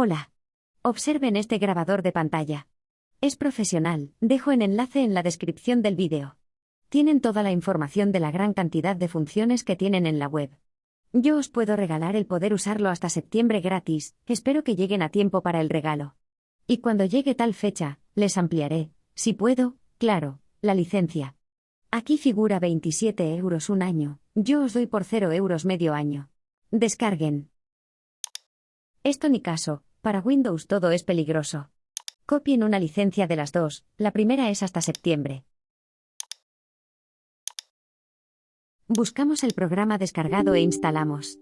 Hola. Observen este grabador de pantalla. Es profesional, dejo en enlace en la descripción del vídeo. Tienen toda la información de la gran cantidad de funciones que tienen en la web. Yo os puedo regalar el poder usarlo hasta septiembre gratis, espero que lleguen a tiempo para el regalo. Y cuando llegue tal fecha, les ampliaré, si puedo, claro, la licencia. Aquí figura 27 euros un año, yo os doy por 0 euros medio año. Descarguen. Esto ni caso, para Windows todo es peligroso. Copien una licencia de las dos, la primera es hasta septiembre. Buscamos el programa descargado e instalamos.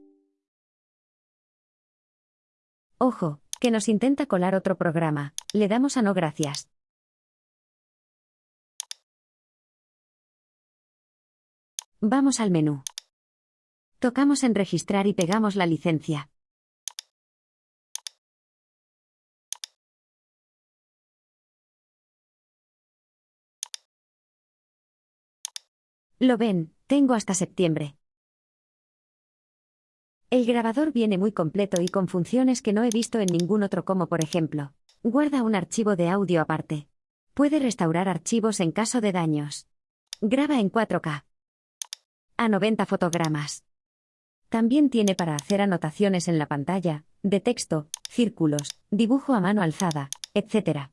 Ojo, que nos intenta colar otro programa, le damos a no gracias. Vamos al menú. Tocamos en registrar y pegamos la licencia. Lo ven, tengo hasta septiembre. El grabador viene muy completo y con funciones que no he visto en ningún otro como por ejemplo, guarda un archivo de audio aparte. Puede restaurar archivos en caso de daños. Graba en 4K. A 90 fotogramas. También tiene para hacer anotaciones en la pantalla, de texto, círculos, dibujo a mano alzada, etc.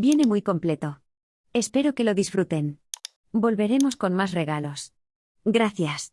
Viene muy completo. Espero que lo disfruten. Volveremos con más regalos. Gracias.